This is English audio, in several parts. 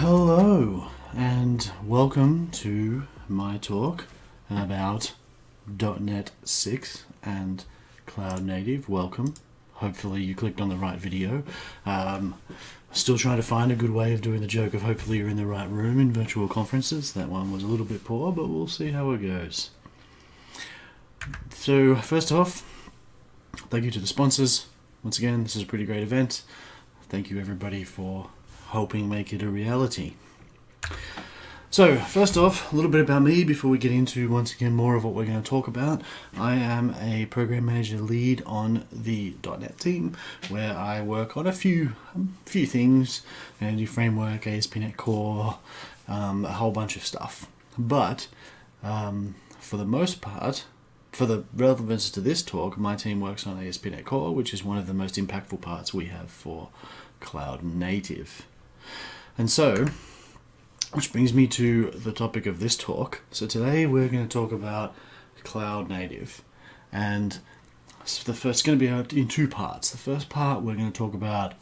Hello, and welcome to my talk about .NET 6 and Cloud Native. Welcome. Hopefully you clicked on the right video. Um, still trying to find a good way of doing the joke of hopefully you're in the right room in virtual conferences. That one was a little bit poor, but we'll see how it goes. So first off, thank you to the sponsors. Once again, this is a pretty great event. Thank you everybody for helping make it a reality. So, first off, a little bit about me before we get into once again more of what we're going to talk about. I am a program manager lead on the .NET team, where I work on a few um, few things, and framework, ASP.NET Core, um, a whole bunch of stuff. But um, for the most part, for the relevance to this talk, my team works on ASP.NET Core, which is one of the most impactful parts we have for cloud native. And so, which brings me to the topic of this talk. So today we're going to talk about cloud native. And the first going to be uh, in two parts. The first part we're going to talk about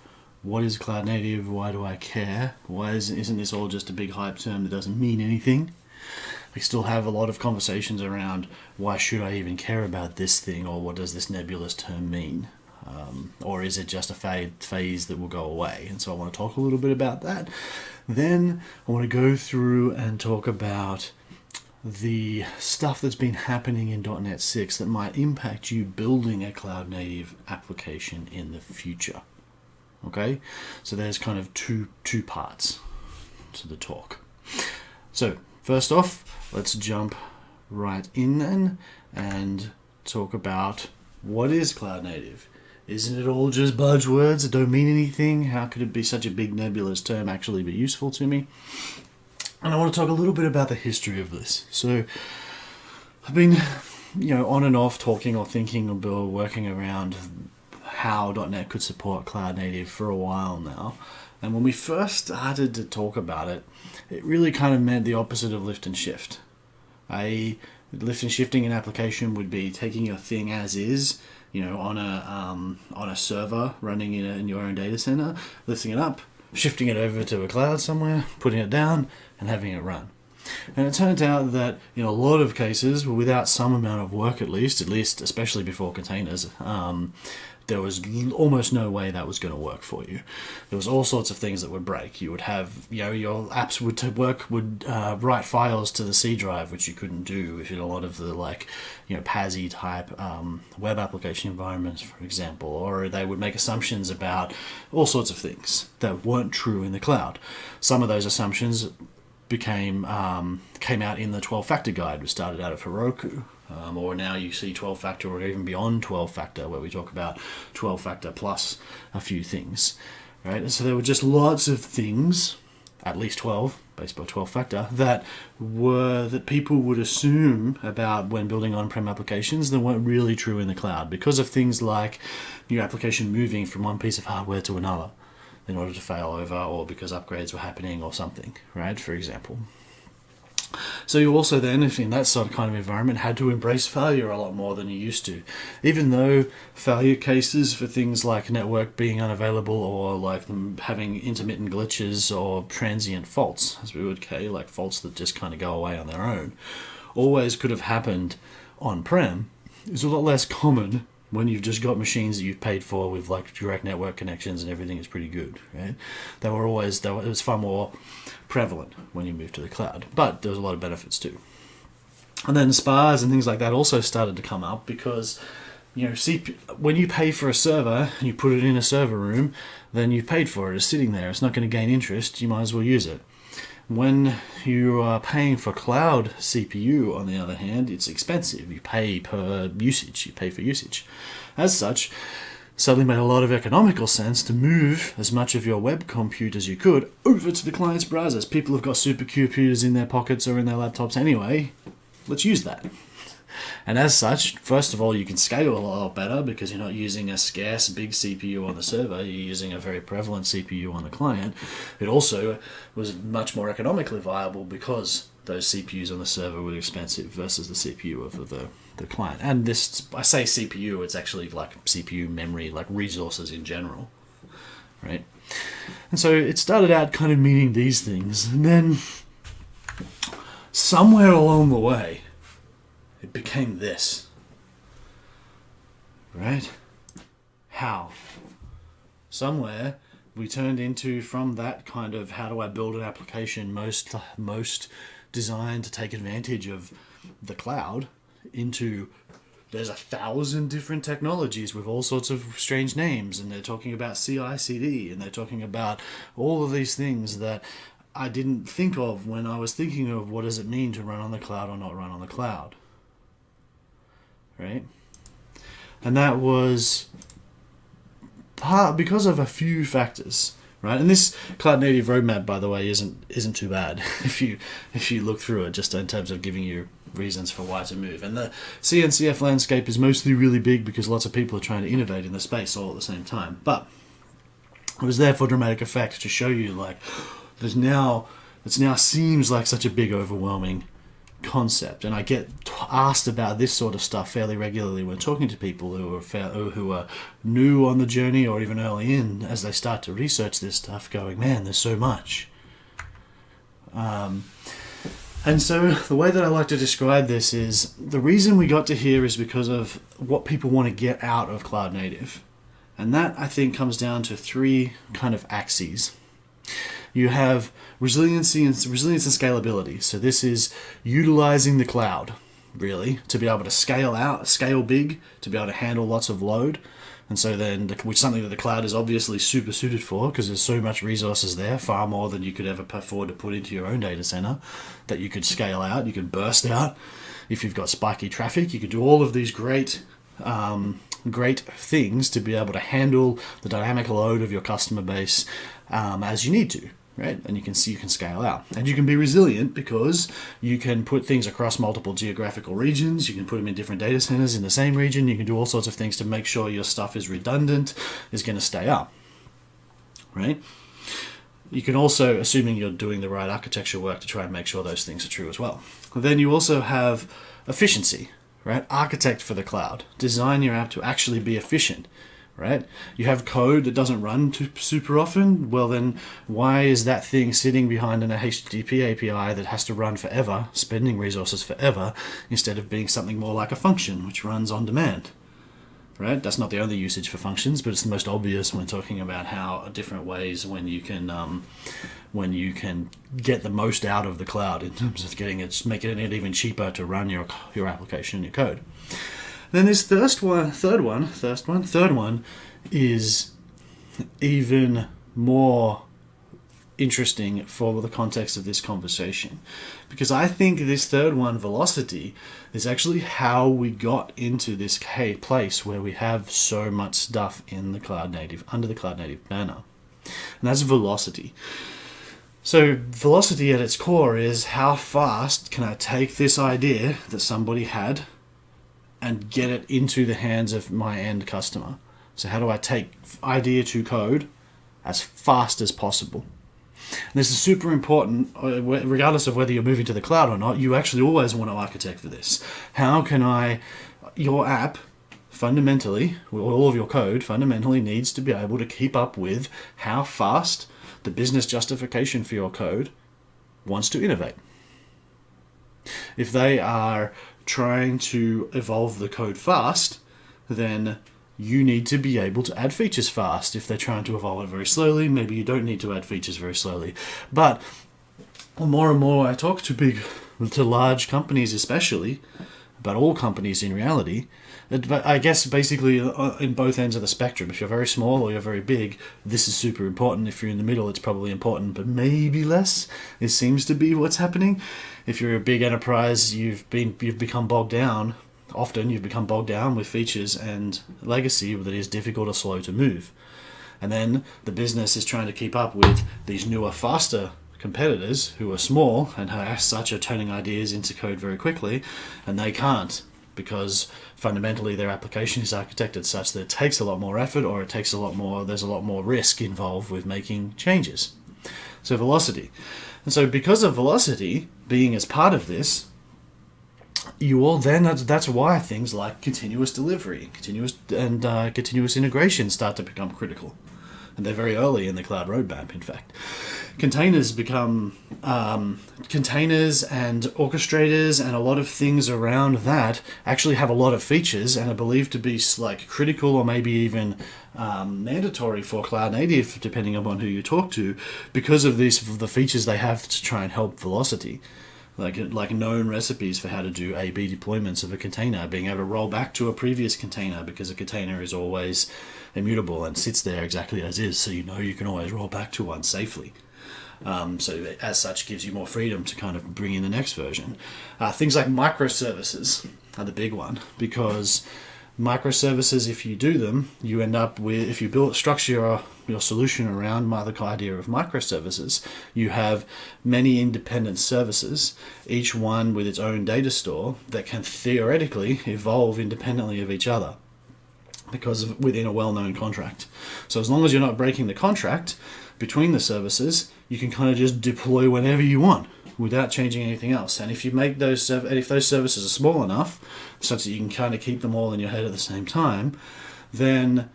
what is cloud native, why do I care, why isn't, isn't this all just a big hype term that doesn't mean anything? We still have a lot of conversations around why should I even care about this thing or what does this nebulous term mean? Um, or is it just a phase that will go away? And so I want to talk a little bit about that. Then I want to go through and talk about the stuff that's been happening in .NET 6 that might impact you building a cloud native application in the future. Okay, so there's kind of two two parts to the talk. So first off, let's jump right in then and talk about what is cloud native. Isn't it all just buzzwords that don't mean anything? How could it be such a big nebulous term actually be useful to me? And I want to talk a little bit about the history of this. So I've been, you know, on and off talking or thinking or working around how .NET could support cloud native for a while now. And when we first started to talk about it, it really kind of meant the opposite of lift and shift. A lift and shifting an application would be taking your thing as is you know, on a um, on a server running in, a, in your own data center, lifting it up, shifting it over to a cloud somewhere, putting it down, and having it run. And it turns out that in a lot of cases, without some amount of work at least, at least especially before containers, um, there was almost no way that was going to work for you. There was all sorts of things that would break. You would have, you know, your apps would work would uh, write files to the C drive, which you couldn't do if in a lot of the like, you know, PASI type um, web application environments, for example, or they would make assumptions about all sorts of things that weren't true in the cloud. Some of those assumptions became um, came out in the 12 factor guide, which started out of Heroku. Um, or now you see 12 factor or even beyond 12 factor where we talk about 12 factor plus a few things right? And so there were just lots of things at least 12 based by 12 factor that were that people would assume about when building on-prem applications that weren't really true in the cloud because of things like your application moving from one piece of hardware to another in order to fail over or because upgrades were happening or something right? For example so you also then, if in that sort of kind of environment, had to embrace failure a lot more than you used to. Even though failure cases for things like network being unavailable or like them having intermittent glitches or transient faults, as we would say, like faults that just kind of go away on their own, always could have happened on-prem, is a lot less common when you've just got machines that you've paid for with like direct network connections and everything is pretty good, right? They were always, they were, it was far more prevalent when you move to the cloud, but there's a lot of benefits too. And then SPAs and things like that also started to come up because, you know, when you pay for a server and you put it in a server room, then you've paid for it. It's sitting there. It's not going to gain interest. You might as well use it. When you are paying for cloud CPU, on the other hand, it's expensive. You pay per usage, you pay for usage. As such, suddenly made a lot of economical sense to move as much of your web compute as you could over to the client's browsers. People have got supercomputers in their pockets or in their laptops anyway. Let's use that. And as such, first of all, you can scale a lot better because you're not using a scarce big CPU on the server, you're using a very prevalent CPU on the client. It also was much more economically viable because those CPUs on the server were expensive versus the CPU of the, the client. And this, I say CPU, it's actually like CPU memory, like resources in general. right? And so it started out kind of meaning these things, and then somewhere along the way, it became this. Right? How? Somewhere we turned into from that kind of how do I build an application most most designed to take advantage of the cloud into there's a thousand different technologies with all sorts of strange names and they're talking about CI/CD and they're talking about all of these things that I didn't think of when I was thinking of what does it mean to run on the cloud or not run on the cloud. Right? And that was part because of a few factors right? And this cloud native roadmap, by the way, isn't isn't too bad if you if you look through it, just in terms of giving you reasons for why to move. And the CNCF landscape is mostly really big because lots of people are trying to innovate in the space all at the same time. But it was there for dramatic effect to show you like there's now it now seems like such a big overwhelming concept and I get asked about this sort of stuff fairly regularly when talking to people who are who are new on the journey or even early in as they start to research this stuff going man there's so much um, and so the way that I like to describe this is the reason we got to here is because of what people want to get out of cloud native and that I think comes down to three kind of axes you have resiliency and resilience and scalability. So this is utilizing the cloud really to be able to scale out, scale big, to be able to handle lots of load. And so then, the, which something that the cloud is obviously super suited for because there's so much resources there, far more than you could ever afford to put into your own data center, that you could scale out, you could burst out. If you've got spiky traffic, you could do all of these great um, great things to be able to handle the dynamic load of your customer base um, as you need to right? And you can see you can scale out. And you can be resilient because you can put things across multiple geographical regions. You can put them in different data centers in the same region. You can do all sorts of things to make sure your stuff is redundant, is going to stay up, right? You can also, assuming you're doing the right architecture work to try and make sure those things are true as well. Then you also have efficiency, right? Architect for the cloud. Design your app to actually be efficient right? You have code that doesn't run super often. Well, then why is that thing sitting behind an HTTP API that has to run forever, spending resources forever, instead of being something more like a function which runs on demand? Right? That's not the only usage for functions, but it's the most obvious when talking about how different ways when you can um, when you can get the most out of the cloud in terms of getting it, making it even cheaper to run your your application, and your code. Then this third one, third one, first one, third one is even more interesting for the context of this conversation because I think this third one, velocity, is actually how we got into this place where we have so much stuff in the cloud native under the cloud native banner, and that's velocity. So velocity at its core is how fast can I take this idea that somebody had and get it into the hands of my end customer. So how do I take idea to code as fast as possible? And this is super important, uh, regardless of whether you're moving to the cloud or not. You actually always want to architect for this. How can I, your app, fundamentally, all of your code fundamentally needs to be able to keep up with how fast the business justification for your code wants to innovate. If they are trying to evolve the code fast, then you need to be able to add features fast. If they're trying to evolve it very slowly, maybe you don't need to add features very slowly. But more and more I talk to big, to large companies especially, but all companies in reality, I guess basically uh, in both ends of the spectrum. If you're very small or you're very big, this is super important. If you're in the middle, it's probably important, but maybe less. It seems to be what's happening. If you're a big enterprise, you've been you've become bogged down. Often you've become bogged down with features and legacy that is difficult or slow to move. And then the business is trying to keep up with these newer, faster competitors who are small and as such are turning ideas into code very quickly, and they can't because fundamentally their application is architected such that it takes a lot more effort or it takes a lot more there's a lot more risk involved with making changes. So velocity. And so because of velocity being as part of this you all then that's, why things like continuous delivery continuous and uh, continuous integration start to become critical. And they're very early in the cloud roadmap. In fact, containers become um, containers and orchestrators and a lot of things around that actually have a lot of features and are believed to be like critical or maybe even um, mandatory for cloud native, depending upon who you talk to, because of these the features they have to try and help velocity like like known recipes for how to do A/B deployments of a container, being able to roll back to a previous container because a container is always immutable and sits there exactly as is, so you know you can always roll back to one safely. Um, so as such, gives you more freedom to kind of bring in the next version. Uh, things like microservices are the big one because microservices, if you do them, you end up with if you build structure your, your solution around the idea of microservices, you have many independent services, each one with its own data store that can theoretically evolve independently of each other because within a well-known contract. So as long as you're not breaking the contract between the services, you can kind of just deploy whenever you want without changing anything else. And if you make those and if those services are small enough, such that you can kind of keep them all in your head at the same time, then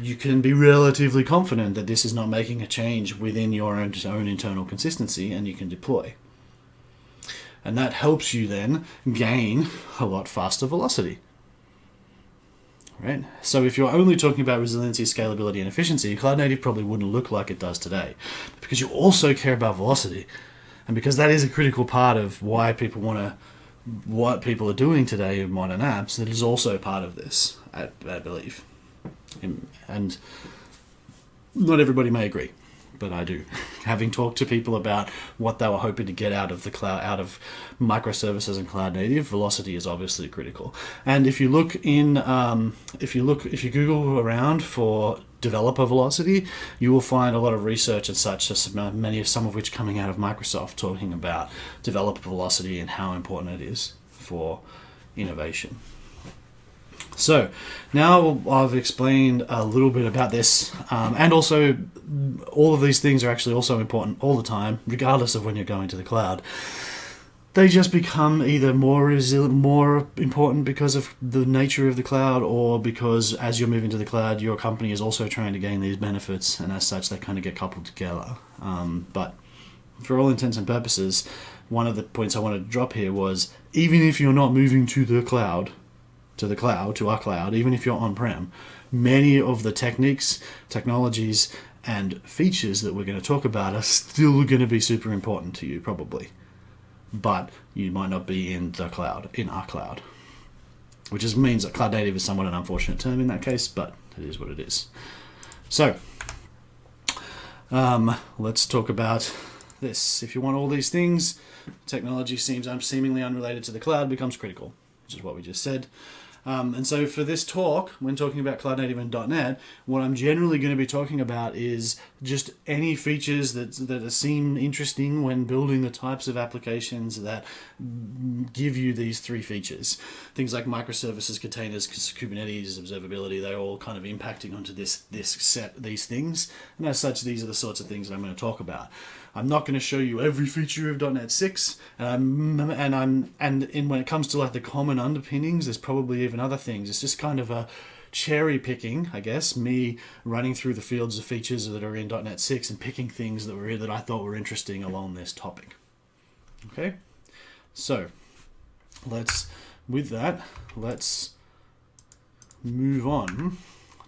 you can be relatively confident that this is not making a change within your own, own internal consistency, and you can deploy. And that helps you then gain a lot faster velocity. Right? So if you're only talking about resiliency, scalability, and efficiency, Cloud Native probably wouldn't look like it does today. Because you also care about velocity and because that is a critical part of why people want to what people are doing today in modern apps it is also part of this I, I believe and not everybody may agree but I do. Having talked to people about what they were hoping to get out of the cloud, out of microservices and cloud native, velocity is obviously critical. And if you look in, um, if you look, if you Google around for developer velocity, you will find a lot of research and such, many of some of which coming out of Microsoft, talking about developer velocity and how important it is for innovation. So now I've explained a little bit about this, um, and also all of these things are actually also important all the time, regardless of when you're going to the cloud they just become either more resilient, more important because of the nature of the cloud, or because as you're moving to the cloud, your company is also trying to gain these benefits, and as such, they kind of get coupled together. Um, but for all intents and purposes, one of the points I wanted to drop here was even if you're not moving to the cloud, to the cloud, to our cloud, even if you're on prem, many of the techniques, technologies, and features that we're going to talk about are still going to be super important to you, probably but you might not be in the cloud, in our cloud. Which is, means that cloud native is somewhat an unfortunate term in that case, but it is what it is. So, um, let's talk about this. If you want all these things, technology seems seemingly unrelated to the cloud becomes critical, which is what we just said. Um, and so for this talk, when talking about Cloud Native and .NET, what I'm generally going to be talking about is just any features that, that seem interesting when building the types of applications that give you these three features. Things like microservices, containers, Kubernetes, observability, they're all kind of impacting onto this, this set, these things. And as such, these are the sorts of things that I'm going to talk about. I'm not going to show you every feature of .NET 6, um, and I'm and in when it comes to like the common underpinnings, there's probably even other things. It's just kind of a cherry picking, I guess, me running through the fields of features that are in .NET 6 and picking things that were that I thought were interesting along this topic. Okay, so let's with that let's move on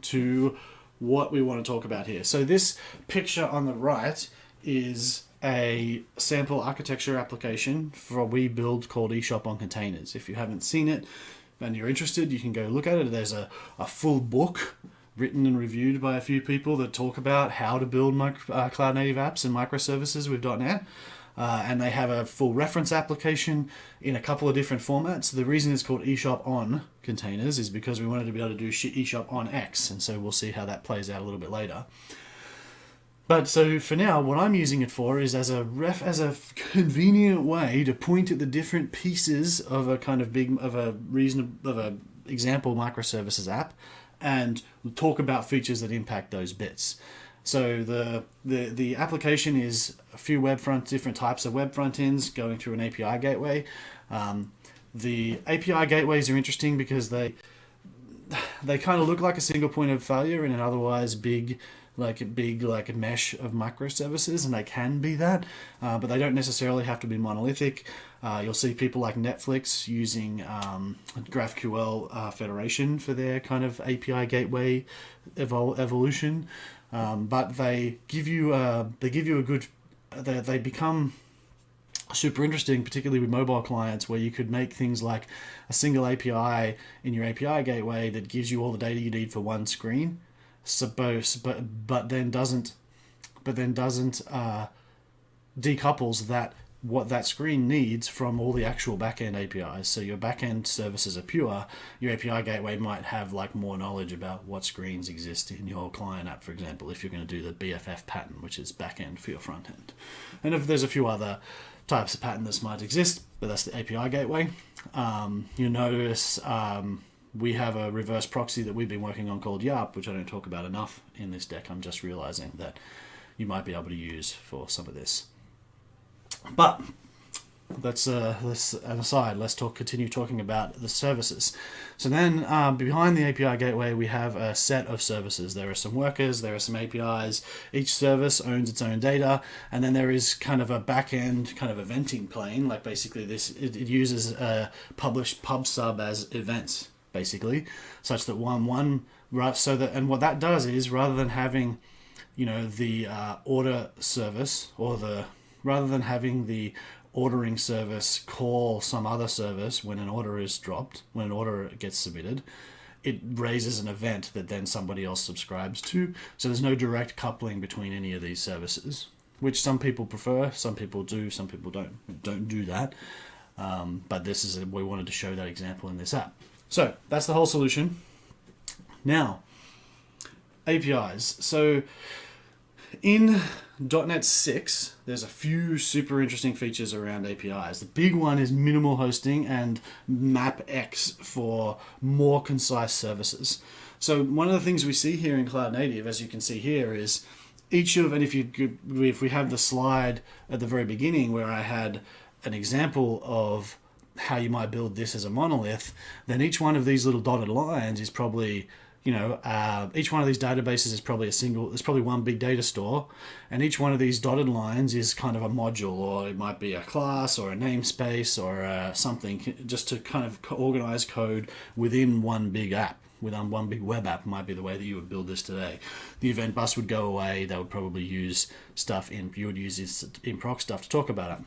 to what we want to talk about here. So this picture on the right is a sample architecture application for a we build called eShop on Containers. If you haven't seen it and you're interested, you can go look at it. There's a, a full book written and reviewed by a few people that talk about how to build micro, uh, cloud native apps and microservices with .NET. Uh, and they have a full reference application in a couple of different formats. The reason it's called eShop on containers is because we wanted to be able to do eShop on X, and so we'll see how that plays out a little bit later. But so for now, what I'm using it for is as a ref, as a convenient way to point at the different pieces of a kind of big, of a reason of a example microservices app, and talk about features that impact those bits. So the the the application is a few web front, different types of web front ends going through an API gateway. Um, the API gateways are interesting because they they kind of look like a single point of failure in an otherwise big like a big like a mesh of microservices and they can be that uh, but they don't necessarily have to be monolithic uh, you'll see people like netflix using um, graphql uh, federation for their kind of api gateway evol- evolution um, but they give you a, they give you a good they, they become super interesting, particularly with mobile clients, where you could make things like a single API in your API gateway that gives you all the data you need for one screen. Suppose, but but then doesn't, but then doesn't uh, decouples that what that screen needs from all the actual backend APIs. So your backend services are pure. Your API gateway might have like more knowledge about what screens exist in your client app, for example, if you're going to do the BFF pattern, which is backend for your front end. And if there's a few other types of pattern that might exist, but that's the API gateway. Um, you notice um, we have a reverse proxy that we've been working on called YARP, which I don't talk about enough in this deck. I'm just realizing that you might be able to use for some of this. But let's uh, let's an aside. Let's talk. Continue talking about the services. So then, um, behind the API gateway, we have a set of services. There are some workers. There are some APIs. Each service owns its own data, and then there is kind of a backend kind of eventing plane. Like basically, this it, it uses a publish pub sub as events basically, such that one one right. So that and what that does is rather than having, you know, the uh, order service or the rather than having the ordering service call some other service when an order is dropped, when an order gets submitted, it raises an event that then somebody else subscribes to. So there's no direct coupling between any of these services, which some people prefer, some people do, some people don't don't do that. Um, but this is we wanted to show that example in this app. So that's the whole solution. Now, APIs. So in .NET 6, there's a few super interesting features around APIs. The big one is minimal hosting and MapX for more concise services. So one of the things we see here in Cloud Native, as you can see here, is each of, and if you if we have the slide at the very beginning where I had an example of how you might build this as a monolith, then each one of these little dotted lines is probably you know, uh, each one of these databases is probably a single, there's probably one big data store, and each one of these dotted lines is kind of a module, or it might be a class, or a namespace, or uh, something, just to kind of organize code within one big app. Within one big web app might be the way that you would build this today. The event bus would go away. They would probably use stuff in you would use this in proc stuff to talk about it.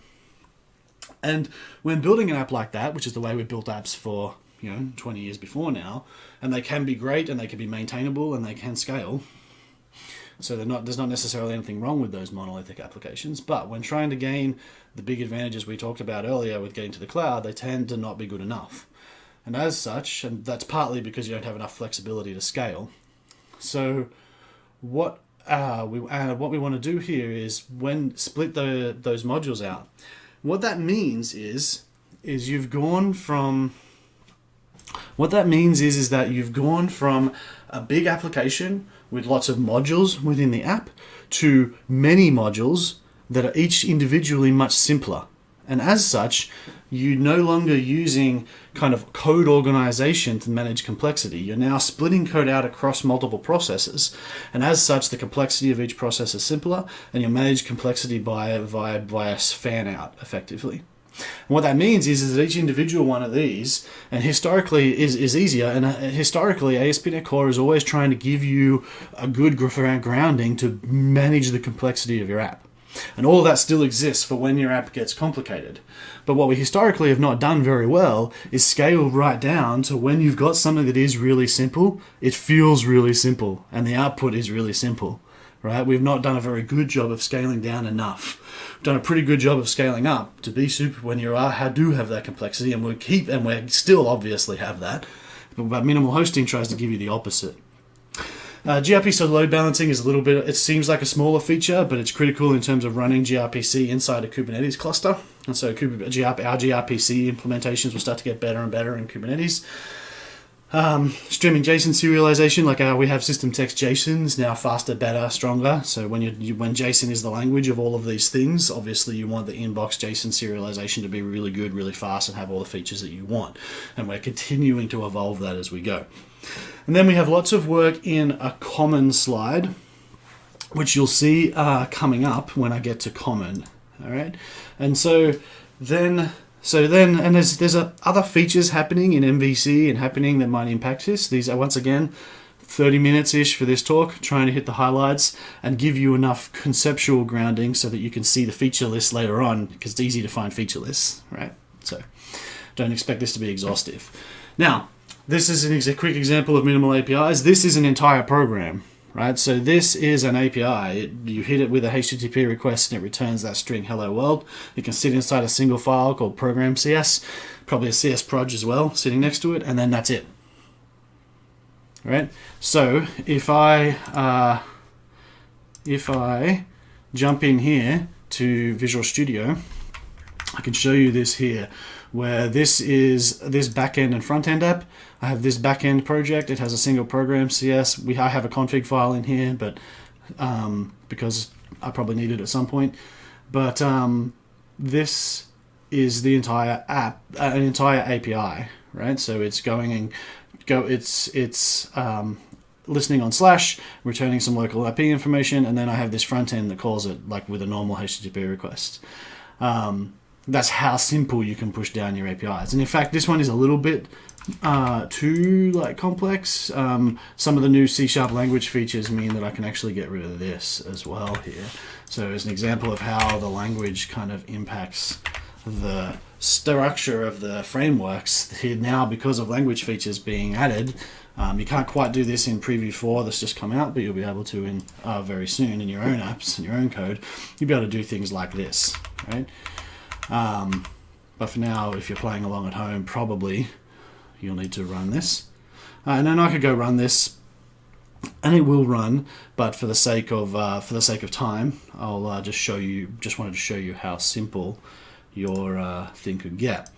And when building an app like that, which is the way we built apps for you know 20 years before now, and they can be great and they can be maintainable and they can scale. So not, there's not necessarily anything wrong with those monolithic applications, but when trying to gain the big advantages we talked about earlier with getting to the cloud, they tend to not be good enough. And as such, and that's partly because you don't have enough flexibility to scale. So what uh, we uh, what we want to do here is when split the those modules out. What that means is is you've gone from what that means is, is that you've gone from a big application with lots of modules within the app to many modules that are each individually much simpler. And as such, you're no longer using kind of code organization to manage complexity. You're now splitting code out across multiple processes. And as such, the complexity of each process is simpler and you manage complexity by, via, via fan out effectively. And what that means is, is that each individual one of these, and historically is, is easier, and uh, historically ASP.NET Core is always trying to give you a good grounding to manage the complexity of your app. And all that still exists for when your app gets complicated. But what we historically have not done very well is scale right down to when you've got something that is really simple, it feels really simple, and the output is really simple right? We've not done a very good job of scaling down enough. We've done a pretty good job of scaling up to be super when you are do have that complexity, and we keep and we still obviously have that. But minimal hosting tries to give you the opposite. Uh, gRPC load balancing is a little bit, it seems like a smaller feature, but it's critical in terms of running gRPC inside a Kubernetes cluster. And so our gRPC implementations will start to get better and better in Kubernetes. Um, streaming JSON serialization, like we have system text JSONs now faster, better, stronger. So when you, you, when JSON is the language of all of these things, obviously you want the inbox JSON serialization to be really good, really fast, and have all the features that you want. And we're continuing to evolve that as we go. And then we have lots of work in a common slide, which you'll see uh, coming up when I get to common. All right, and so then so then, and there's there's a, other features happening in MVC and happening that might impact this. These are once again 30 minutes ish for this talk, trying to hit the highlights and give you enough conceptual grounding so that you can see the feature list later on because it's easy to find feature lists, right? So don't expect this to be exhaustive. Now, this is an ex- a quick example of minimal APIs. This is an entire program, right? So this is an API. It, you hit it with a HTTP request and it returns that string hello world. It can sit inside a single file called program CS, probably a CS proj as well, sitting next to it, and then that's it. Right? So if I uh, if I jump in here to Visual Studio, I can show you this here, where this is this backend and front end app. I have this backend project. It has a single program CS. We I have a config file in here, but um, because I probably need it at some point. But um, this is the entire app, uh, an entire API, right? So it's going and go. It's it's um, listening on slash, returning some local IP information, and then I have this front end that calls it like with a normal HTTP request. Um, that's how simple you can push down your APIs. And in fact, this one is a little bit uh, too like complex. Um, some of the new C sharp language features mean that I can actually get rid of this as well here. So as an example of how the language kind of impacts the structure of the frameworks here now because of language features being added. Um, you can't quite do this in Preview 4 that's just come out, but you'll be able to in uh, very soon in your own apps and your own code. You'll be able to do things like this, right? Um, but for now, if you're playing along at home, probably you'll need to run this. Uh, and then I could go run this, and it will run. But for the sake of uh, for the sake of time, I'll uh, just show you. Just wanted to show you how simple your uh, thing could get.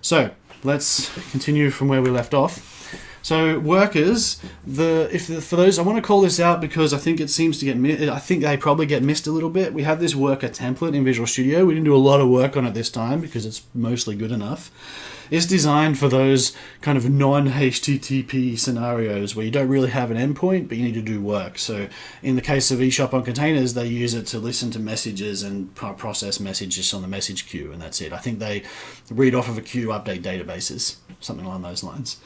So let's continue from where we left off. So workers, the if the, for those I want to call this out because I think it seems to get I think they probably get missed a little bit. We have this worker template in Visual Studio. We didn't do a lot of work on it this time because it's mostly good enough. It's designed for those kind of non-HTTP scenarios where you don't really have an endpoint, but you need to do work. So in the case of eShop on containers, they use it to listen to messages and process messages on the message queue, and that's it. I think they read off of a queue, update databases, something along those lines.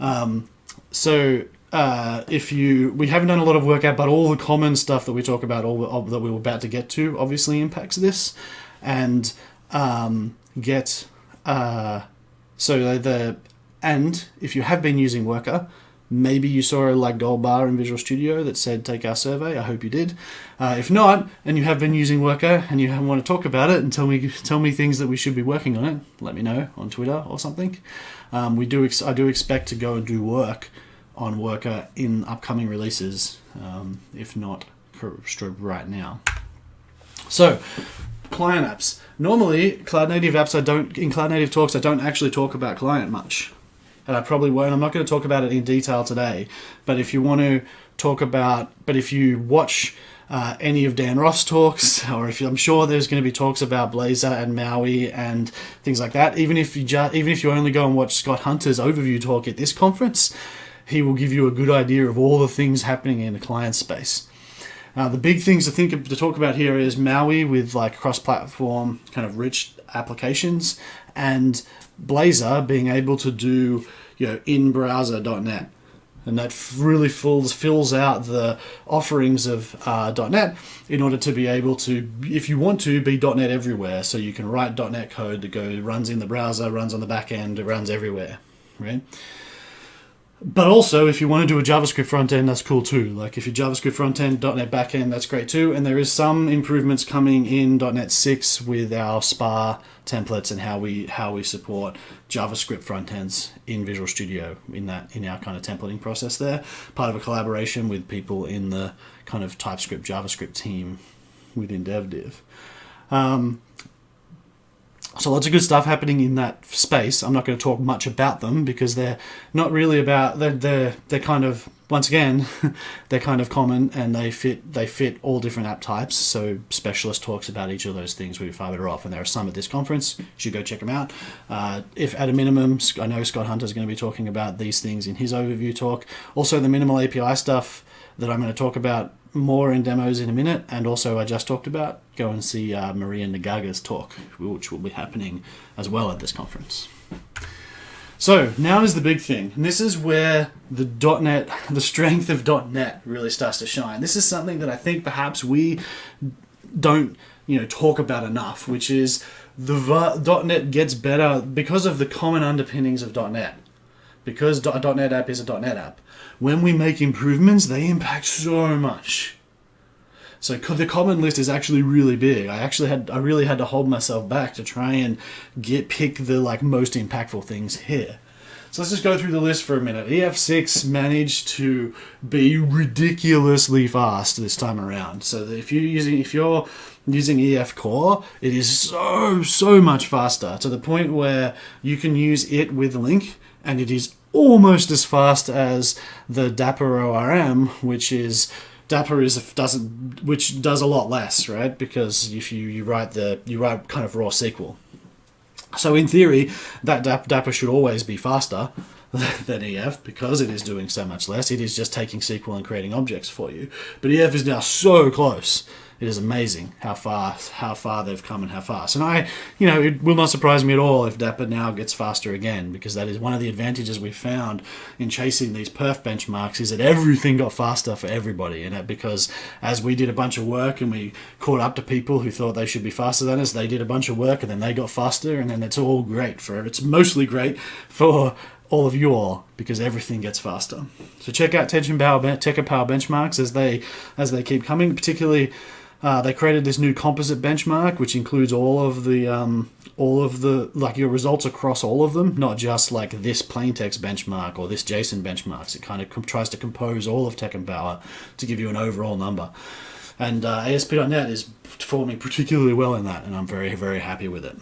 Um, so uh, if you we haven't done a lot of work out, but all the common stuff that we talk about, all that we were about to get to, obviously impacts this, and um, get uh, so the, the and if you have been using Worker, maybe you saw a like gold bar in Visual Studio that said take our survey. I hope you did. Uh, if not, and you have been using Worker and you want to talk about it and tell me tell me things that we should be working on it, let me know on Twitter or something. Um, we do ex- I do expect to go and do work on Worker in upcoming releases, um, if not right now. So, client apps. Normally, cloud native apps. I don't in cloud native talks. I don't actually talk about client much, and I probably won't. I'm not going to talk about it in detail today. But if you want to talk about, but if you watch uh, any of Dan Roth talks, or if you, I'm sure there's going to be talks about Blazor and Maui and things like that. Even if you ju- even if you only go and watch Scott Hunter's overview talk at this conference, he will give you a good idea of all the things happening in the client space. Uh, the big things to think of, to talk about here is Maui with like cross-platform kind of rich applications, and Blazor being able to do you know in browser.net and that really fills fills out the offerings of uh, .NET in order to be able to, if you want to, be .NET everywhere. So you can write .NET code that goes runs in the browser, runs on the back end, it runs everywhere, right? But also, if you want to do a JavaScript front end, that's cool too. Like if your JavaScript front end, .NET back end, that's great too. And there is some improvements coming in .NET 6 with our SPA templates and how we how we support JavaScript front ends in Visual Studio in that in our kind of templating process there. Part of a collaboration with people in the kind of TypeScript JavaScript team within DevDiv. Um, So lots of good stuff happening in that space. I'm not going to talk much about them because they're not really about they're they're, they're kind of once again they're kind of common and they fit they fit all different app types. So specialist talks about each of those things will be far better off, and there are some at this conference. You should go check them out. Uh, if at a minimum, I know Scott Hunter is going to be talking about these things in his overview talk. Also, the minimal API stuff that I'm going to talk about more in demos in a minute, and also I just talked about, go and see uh, Maria Naggaga's talk, which will be happening as well at this conference. So now is the big thing, and this is where the .NET, the strength of .NET really starts to shine. This is something that I think perhaps we don't, you know, talk about enough, which is the .NET gets better because of the common underpinnings of .NET. Because .NET app is a .NET app when we make improvements, they impact so much. So the common list is actually really big. I actually had I really had to hold myself back to try and get pick the like most impactful things here. So let's just go through the list for a minute. EF6 managed to be ridiculously fast this time around. So if you're using if you're using EF Core, it is so so much faster to the point where you can use it with LINQ and it is almost as fast as the Dapper ORM, which is Dapper is doesn't which does a lot less, right? Because if you, you write the you write kind of raw SQL. So in theory, that Dapper should always be faster than EF because it is doing so much less. It is just taking SQL and creating objects for you. But EF is now so close it is amazing how far how far they've come and how fast. And I, you know, it will not surprise me at all if Dapper now gets faster again because that is one of the advantages we found in chasing these perf benchmarks is that everything got faster for everybody. And because as we did a bunch of work and we caught up to people who thought they should be faster than us, they did a bunch of work and then they got faster, and then it's all great for it's mostly great for all of you all because everything gets faster. So check out TechEmpower, Power benchmarks as they as they keep coming, particularly uh, they created this new composite benchmark, which includes all of the um, all of the like your results across all of them, not just like this plain text benchmark or this JSON benchmarks. It kind of tries to compose all of Power to give you an overall number. And uh, ASP.NET is performing particularly well in that, and I'm very very happy with it.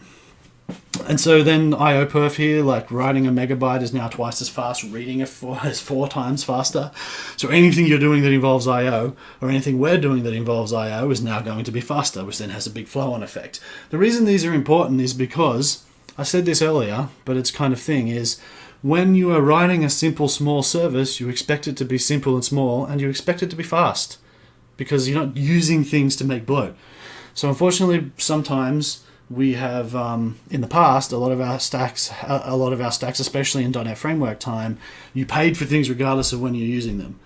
And so then IOPerf here, like writing a megabyte is now twice as fast, reading it four, is four times faster. So anything you're doing that involves I/O, or anything we're doing that involves I/O, is now going to be faster, which then has a big flow-on effect. The reason these are important is because I said this earlier, but it's kind of thing is when you are writing a simple small service, you expect it to be simple and small, and you expect it to be fast because you're not using things to make bloat. So unfortunately, sometimes we have um, in the past a lot of our stacks a lot of our stacks especially in .NET framework time you paid for things regardless of when you're using them.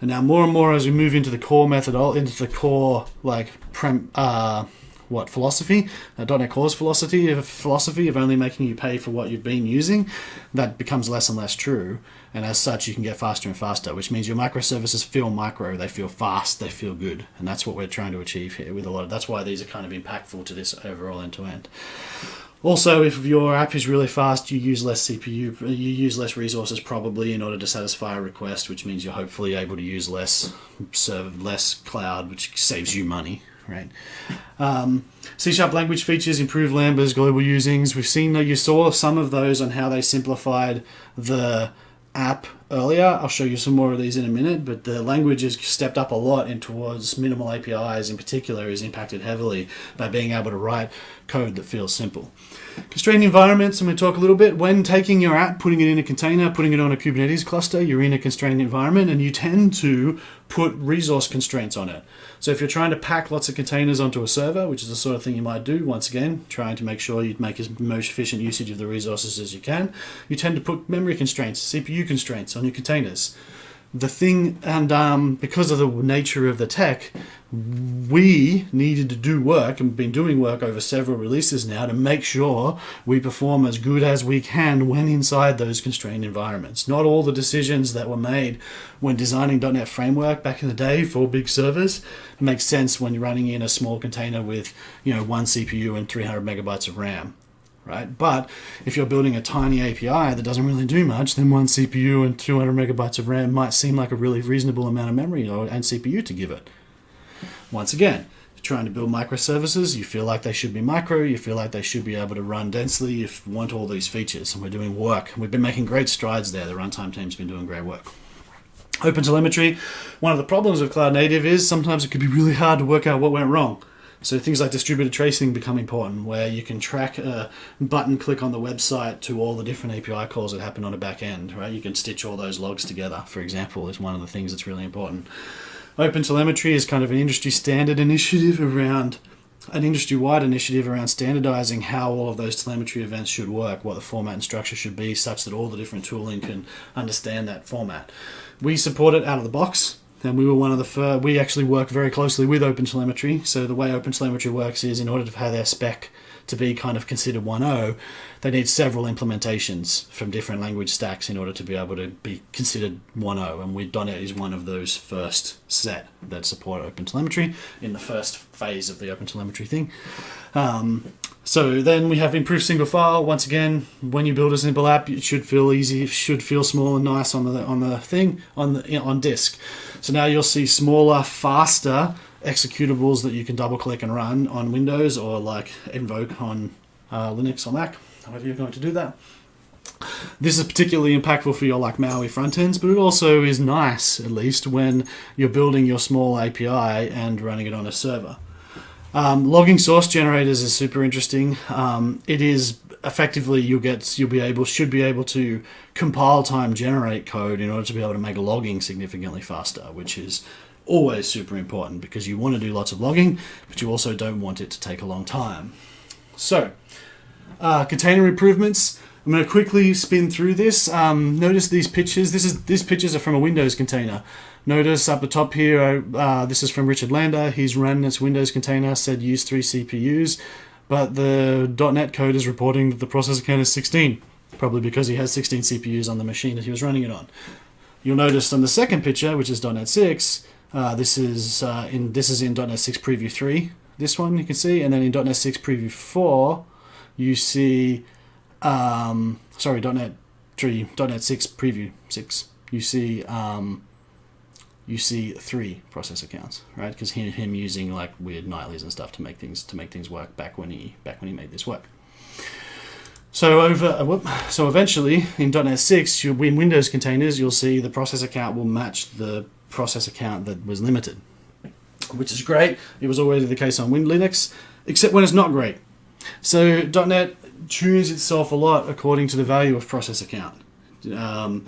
And now more and more as we move into the core method into the core like prem, uh, what philosophy uh, .NET Core's philosophy philosophy of only making you pay for what you've been using that becomes less and less true and as such you can get faster and faster which means your microservices feel micro they feel fast they feel good and that's what we're trying to achieve here with a lot of that's why these are kind of impactful to this overall end to end also, if your app is really fast, you use less CPU, you use less resources probably in order to satisfy a request, which means you're hopefully able to use less server, less cloud, which saves you money, right? Um, C Sharp language features, improved Lambdas, global usings. We've seen that you saw some of those on how they simplified the app earlier. I'll show you some more of these in a minute, but the language has stepped up a lot in towards minimal APIs in particular is impacted heavily by being able to write code that feels simple. Constrained environments, I'm going to talk a little bit. When taking your app, putting it in a container, putting it on a Kubernetes cluster, you're in a constrained environment and you tend to put resource constraints on it. So if you're trying to pack lots of containers onto a server, which is the sort of thing you might do, once again, trying to make sure you make as most efficient usage of the resources as you can, you tend to put memory constraints, CPU constraints on your containers the thing, and um, because of the nature of the tech, we needed to do work and been doing work over several releases now to make sure we perform as good as we can when inside those constrained environments. Not all the decisions that were made when designing .NET Framework back in the day for big servers makes sense when you're running in a small container with you know one CPU and 300 megabytes of RAM right? But if you're building a tiny API that doesn't really do much, then one CPU and 200 megabytes of RAM might seem like a really reasonable amount of memory and CPU to give it. Once again, trying to build microservices, you feel like they should be micro, you feel like they should be able to run densely, you want all these features. And we're doing work. We've been making great strides there. The runtime team's been doing great work. Open telemetry, one of the problems with cloud native is sometimes it could be really hard to work out what went wrong. So things like distributed tracing become important, where you can track a button click on the website to all the different API calls that happen on a back end, right? You can stitch all those logs together, for example, is one of the things that's really important. Open telemetry is kind of an industry standard initiative around an industry-wide initiative around standardizing how all of those telemetry events should work, what the format and structure should be, such that all the different tooling can understand that format. We support it out of the box and we were one of the first. We actually work very closely with OpenTelemetry. So the way OpenTelemetry works is, in order to have their spec to be kind of considered 1.0, they need several implementations from different language stacks in order to be able to be considered 1.0. And we .NET is one of those first set that support OpenTelemetry in the first phase of the OpenTelemetry thing. Um, so then we have improved single file. Once again, when you build a simple app, it should feel easy, it should feel small and nice on the on the thing on the on disk. So now you'll see smaller, faster executables that you can double click and run on Windows or like invoke on uh, Linux or Mac, however you're going to do that. This is particularly impactful for your like MAUI front ends, but it also is nice at least when you're building your small API and running it on a server. Um, logging source generators is super interesting. Um, it is effectively you'll get you'll be able should be able to compile time generate code in order to be able to make logging significantly faster, which is always super important because you want to do lots of logging, but you also don't want it to take a long time. So, uh, container improvements. I'm going to quickly spin through this. Um, notice these pictures. This is these pictures are from a Windows container. Notice up the top here, uh, this is from Richard Lander. He's run its Windows container, said use three CPUs, but the .NET code is reporting that the processor count is 16, probably because he has 16 CPUs on the machine that he was running it on. You'll notice on the second picture, which is .NET 6, uh, this is uh, in this is in .NET 6 Preview 3. This one you can see, and then in .NET 6 Preview 4, you see, um, sorry, .NET 3, .NET 6 Preview 6. You see um, you see three processor counts, right? Because him, him using like weird nightlies and stuff to make things to make things work back when he back when he made this work. So over uh, whoop, so eventually in .NET 6, you, in Windows containers, you'll see the processor count will match the processor count that was limited, which is great. It was already the case on Win Linux, except when it's not great. So .NET tunes itself a lot according to the value of processor count. Um,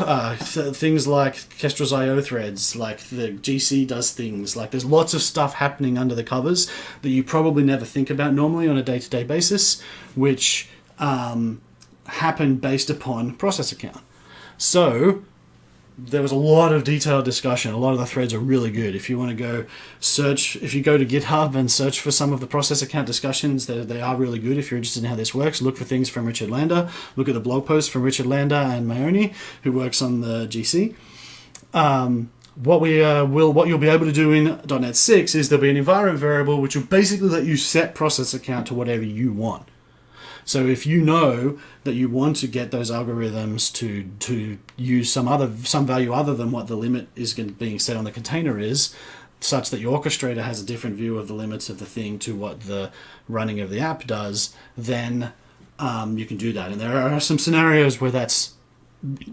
uh, things like Kestrel's IO threads, like the GC does things, like there's lots of stuff happening under the covers that you probably never think about normally on a day to day basis, which um, happen based upon processor count. So there was a lot of detailed discussion. A lot of the threads are really good. If you want to go search, if you go to GitHub and search for some of the processor count discussions, they, they are really good. If you're interested in how this works, look for things from Richard Lander. Look at the blog posts from Richard Lander and Maoni, who works on the GC. Um, what we uh, will, what you'll be able to do in .NET 6 is there'll be an environment variable which will basically let you set processor count to whatever you want. So if you know that you want to get those algorithms to to use some other some value other than what the limit is being set on the container is, such that your orchestrator has a different view of the limits of the thing to what the running of the app does, then um, you can do that. And there are some scenarios where that's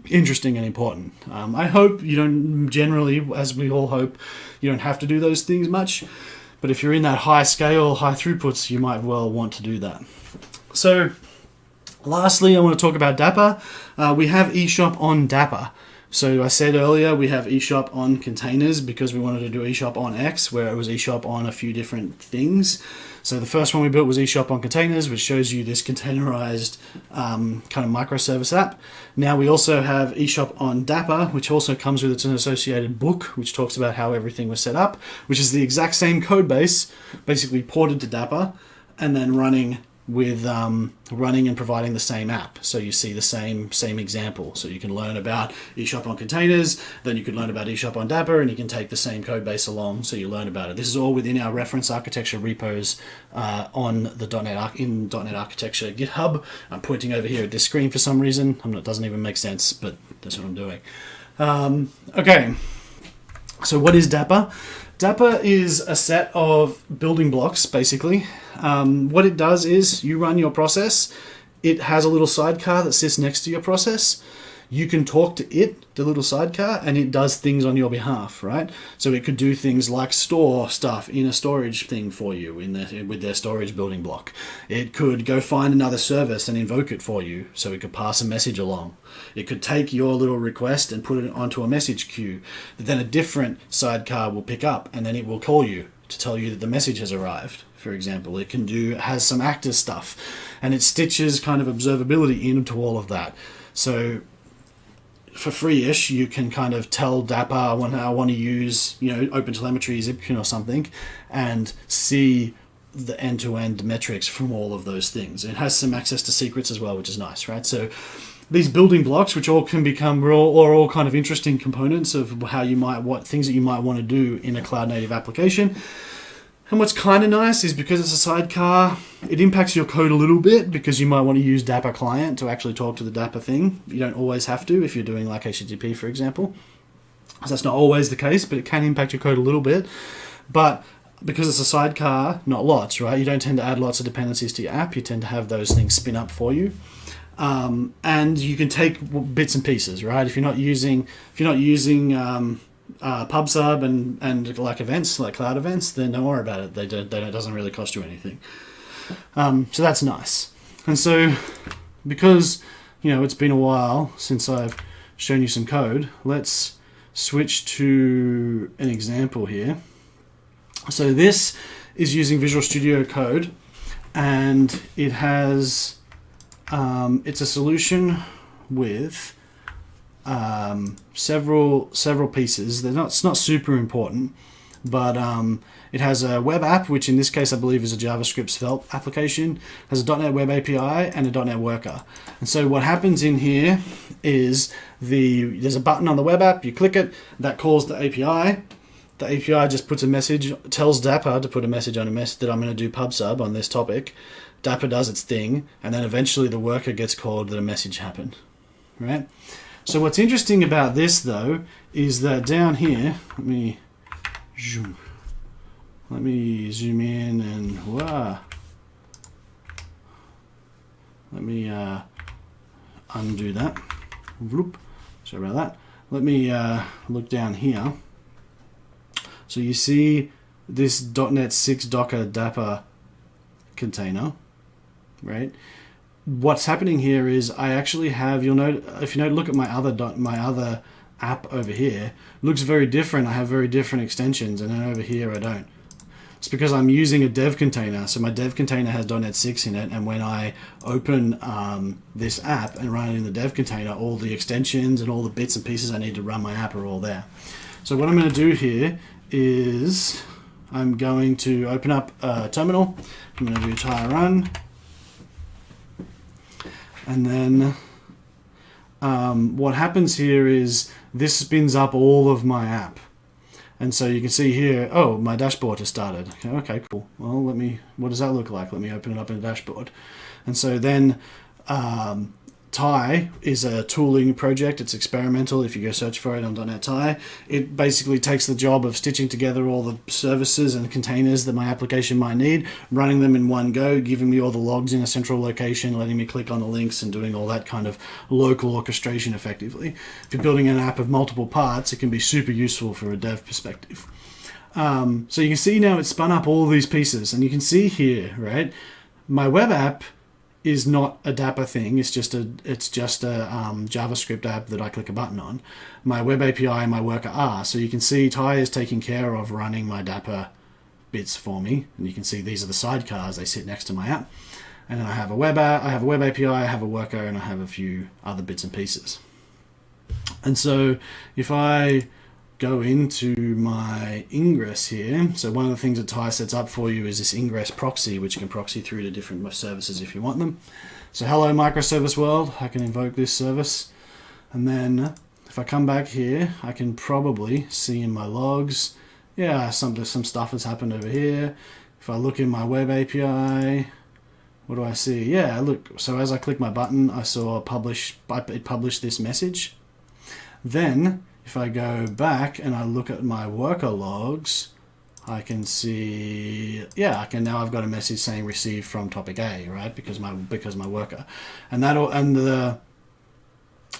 interesting and important. Um, I hope you don't generally, as we all hope, you don't have to do those things much. But if you're in that high scale, high throughputs, you might well want to do that. So, lastly, I want to talk about Dapr. Uh, we have eShop on Dapr. So I said earlier we have eShop on containers because we wanted to do eShop on X, where it was eShop on a few different things. So the first one we built was eShop on containers, which shows you this containerized um, kind of microservice app. Now we also have eShop on Dapr, which also comes with its an associated book, which talks about how everything was set up, which is the exact same code base, basically ported to Dapr, and then running with um, running and providing the same app. So you see the same same example. So you can learn about eShop on containers, then you can learn about eShop on Dapr, and you can take the same code base along so you learn about it. This is all within our reference architecture repos uh, on the .NET in .NET Architecture GitHub. I'm pointing over here at this screen for some reason. I'm Not, it doesn't even make sense, but that's what I'm doing. Um, okay. So what is Dapr? Dapr is a set of building blocks, basically. Um, what it does is you run your process. It has a little sidecar that sits next to your process you can talk to it, the little sidecar, and it does things on your behalf, right? So it could do things like store stuff in a storage thing for you in the, with their storage building block. It could go find another service and invoke it for you, so it could pass a message along. It could take your little request and put it onto a message queue that then a different sidecar will pick up, and then it will call you to tell you that the message has arrived. For example, it can do has some actor stuff, and it stitches kind of observability into all of that. So for free-ish, you can kind of tell Dapr I want, I want to use you know OpenTelemetry, Zipkin or something, and see the end-to-end metrics from all of those things. It has some access to secrets as well, which is nice, right? So these building blocks, which all can become raw or all kind of interesting components of how you might what things that you might want to do in a cloud native application. And what's kind of nice is because it's a sidecar, it impacts your code a little bit because you might want to use Dapr client to actually talk to the Dapr thing. You don't always have to if you're doing like HTTP, for example. So that's not always the case, but it can impact your code a little bit. But because it's a sidecar, not lots, right? You don't tend to add lots of dependencies to your app. You tend to have those things spin up for you. Um, and you can take bits and pieces, right? If you're not using, if you're not using um, uh, PubSub and, and like events, like cloud events, then don't worry about it. They, do, they it doesn't really cost you anything. Um, so that's nice. And so because, you know, it's been a while since I've shown you some code, let's switch to an example here. So this is using Visual Studio Code and it has, um, it's a solution with um, several several pieces. They're not it's not super important, but um, it has a web app, which in this case I believe is a JavaScript Svelte application. It has a .NET Web API and a .NET Worker. And so what happens in here is the there's a button on the web app. You click it, that calls the API. The API just puts a message, tells Dapr to put a message on a mess that I'm going to do PubSub on this topic. Dapr does its thing, and then eventually the worker gets called that a message happened, right? So what's interesting about this though is that down here, let me zoom, let me zoom in and wow, let me uh, undo that. Sorry about that. Let me uh, look down here. So you see this .NET 6 Docker Dapr container, right? What's happening here is I actually have you'll note if you know look at my other my other app over here looks very different. I have very different extensions and then over here I don't. It's because I'm using a dev container. So my dev container has .NET 6 in it and when I open um, this app and run it in the dev container all the extensions and all the bits and pieces I need to run my app are all there. So what I'm going to do here is I'm going to open up a terminal. I'm going to do tye run and then um, what happens here is this spins up all of my app. And so you can see here, oh, my dashboard has started. Okay, okay, cool. Well, let me, what does that look like? Let me open it up in a dashboard. And so then um, Tye is a tooling project. It's experimental. If you go search for it on .NET Tye, it basically takes the job of stitching together all the services and containers that my application might need, running them in one go, giving me all the logs in a central location, letting me click on the links and doing all that kind of local orchestration effectively. If you're building an app of multiple parts, it can be super useful for a dev perspective. Um, so you can see now it's spun up all these pieces and you can see here, right? My web app is not a Dapr thing. It's just a it's just a um, JavaScript app that I click a button on. My web API and my worker are. So you can see Tye is taking care of running my Dapr bits for me, and you can see these are the sidecars. They sit next to my app, and then I have a web app, I have a web API, I have a worker, and I have a few other bits and pieces. And so if I go into my ingress here. So one of the things that Tye sets up for you is this ingress proxy, which can proxy through to different services if you want them. So hello microservice world, I can invoke this service. And then if I come back here, I can probably see in my logs, yeah, some, some stuff has happened over here. If I look in my web API, what do I see? Yeah, look, so as I click my button, I saw publish, it published this message. Then if I go back and I look at my worker logs, I can see, yeah, I can now I've got a message saying received from topic A, right? Because my because my worker, and that will and the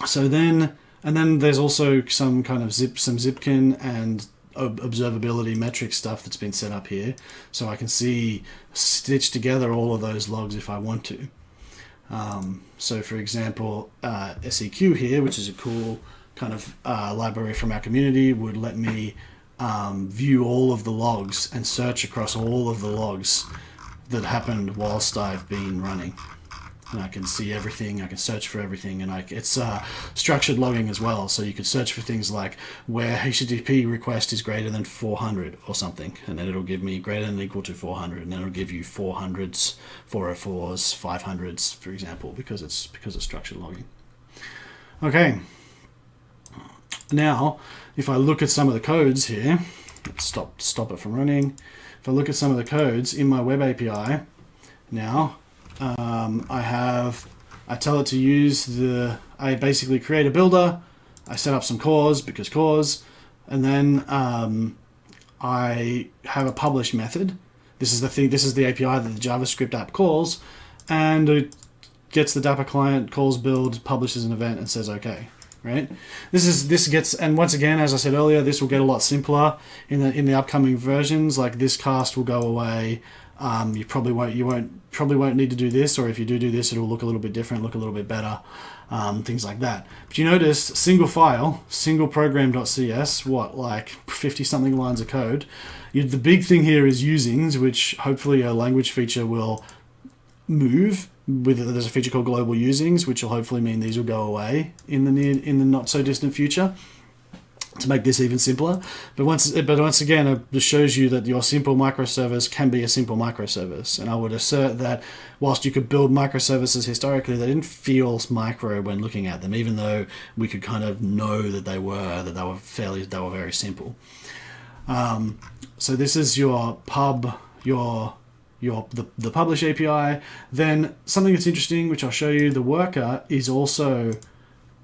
so then and then there's also some kind of zip some Zipkin and observability metric stuff that's been set up here, so I can see stitch together all of those logs if I want to. Um, so for example, uh, Seq here, which is a cool kind of uh, library from our community, would let me um, view all of the logs and search across all of the logs that happened whilst I've been running. And I can see everything, I can search for everything, and I, it's uh, structured logging as well. So you could search for things like where HTTP request is greater than 400 or something, and then it'll give me greater than equal to 400, and then it'll give you 400s, 404s, 500s, for example, because it's because it's structured logging. Okay. Now, if I look at some of the codes here, stop stop it from running. If I look at some of the codes in my web API, now um, I have, I tell it to use the, I basically create a builder, I set up some CORS because CORS, and then um, I have a publish method. This is the thing, this is the API that the JavaScript app calls, and it gets the Dapr client, calls build, publishes an event, and says okay. Right. This is this gets and once again, as I said earlier, this will get a lot simpler in the in the upcoming versions. Like this cast will go away. Um, you probably won't you won't probably won't need to do this, or if you do do this, it'll look a little bit different, look a little bit better, um, things like that. But you notice single file, single program.cs, what like 50 something lines of code. You, the big thing here is usings, which hopefully a language feature will move. With there's a feature called global usings, which will hopefully mean these will go away in the near in the not so distant future to make this even simpler. But once, but once again, it just shows you that your simple microservice can be a simple microservice. And I would assert that whilst you could build microservices historically, they didn't feel micro when looking at them, even though we could kind of know that they were, that they were fairly, they were very simple. Um, so this is your pub, your your the, the publish API. Then something that's interesting, which I'll show you, the worker is also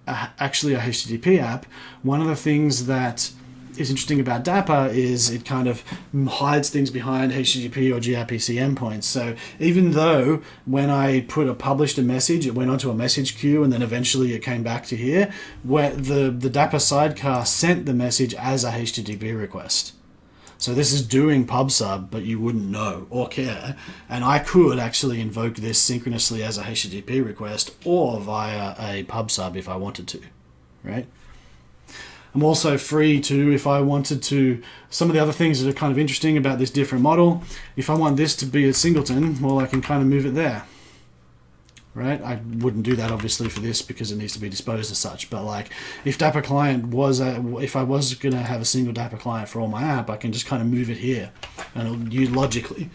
a, actually a HTTP app, one of the things that is interesting about Dapr is it kind of hides things behind HTTP or gRPC endpoints. So even though when I put a published a message, it went onto a message queue and then eventually it came back to here, where the, the Dapr sidecar sent the message as a HTTP request. So this is doing PubSub, but you wouldn't know or care. And I could actually invoke this synchronously as a HTTP request or via a PubSub if I wanted to, right? I'm also free to, if I wanted to, some of the other things that are kind of interesting about this different model, if I want this to be a singleton, well, I can kind of move it there right? I wouldn't do that obviously for this because it needs to be disposed as such. But like, if Dapr client was a, if I was gonna have a single Dapr client for all my app, I can just kind of move it here, and it'll use logically,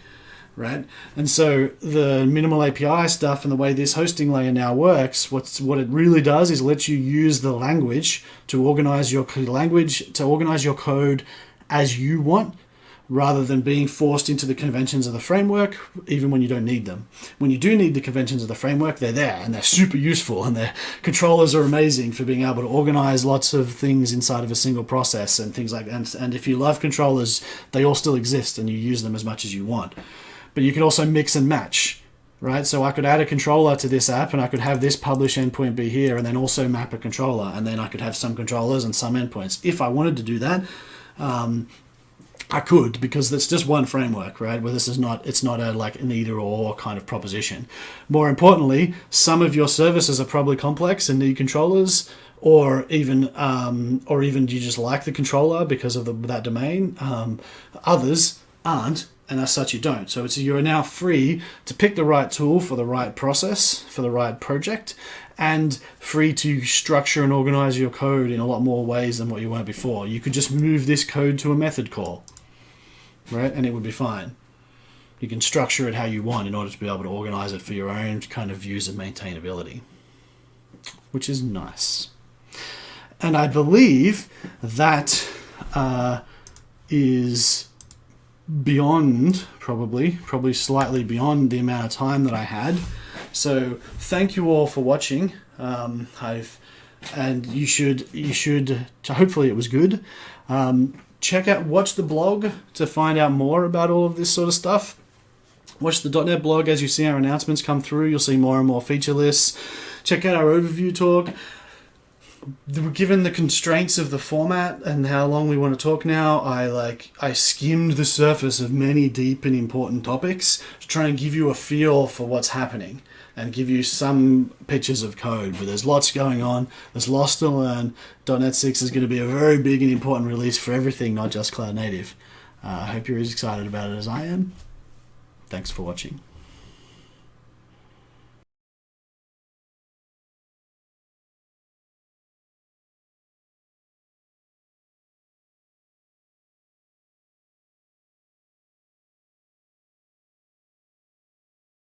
right? And so the minimal API stuff and the way this hosting layer now works, what's what it really does is lets you use the language to organize your language to organize your code as you want rather than being forced into the conventions of the framework, even when you don't need them. When you do need the conventions of the framework, they're there and they're super useful and their controllers are amazing for being able to organize lots of things inside of a single process and things like that. And, if you love controllers, they all still exist and you use them as much as you want. But you can also mix and match right? So I could add a controller to this app and I could have this publish endpoint be here and then also map a controller and then I could have some controllers and some endpoints. If I wanted to do that, um, I could because it's just one framework, right? Where this is not, it's not a like an either or kind of proposition. More importantly, some of your services are probably complex and need controllers, or even, um, or even you just like the controller because of the, that domain. Um, others aren't, and as such you don't. So it's you're now free to pick the right tool for the right process for the right project, and free to structure and organize your code in a lot more ways than what you were before. You could just move this code to a method call right? And it would be fine. You can structure it how you want in order to be able to organize it for your own kind of views of maintainability, which is nice. And I believe that uh, is beyond, probably, probably slightly beyond the amount of time that I had. So thank you all for watching. Um, I've and you should you should. Hopefully, it was good. Um, check out watch the blog to find out more about all of this sort of stuff. Watch the .NET blog as you see our announcements come through. You'll see more and more feature lists. Check out our overview talk. Given the constraints of the format and how long we want to talk now, I like I skimmed the surface of many deep and important topics to try and give you a feel for what's happening and give you some pictures of code. But there's lots going on. There's lots to learn. .NET 6 is going to be a very big and important release for everything, not just cloud native. Uh, I hope you're as excited about it as I am. Thanks for watching.